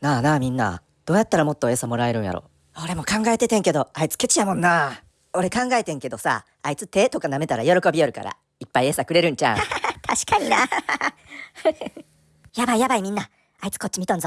なあなあみんな、どうやったらもっと餌もらえるんやろ。俺も考えててんけど、あいつケチやもんな。俺考えてんけどさ、あいつ手とか舐めたら喜びよるから、いっぱい餌くれるんちゃう 確かにな。やばいやばいみんな。あいつこっち見とんぞ。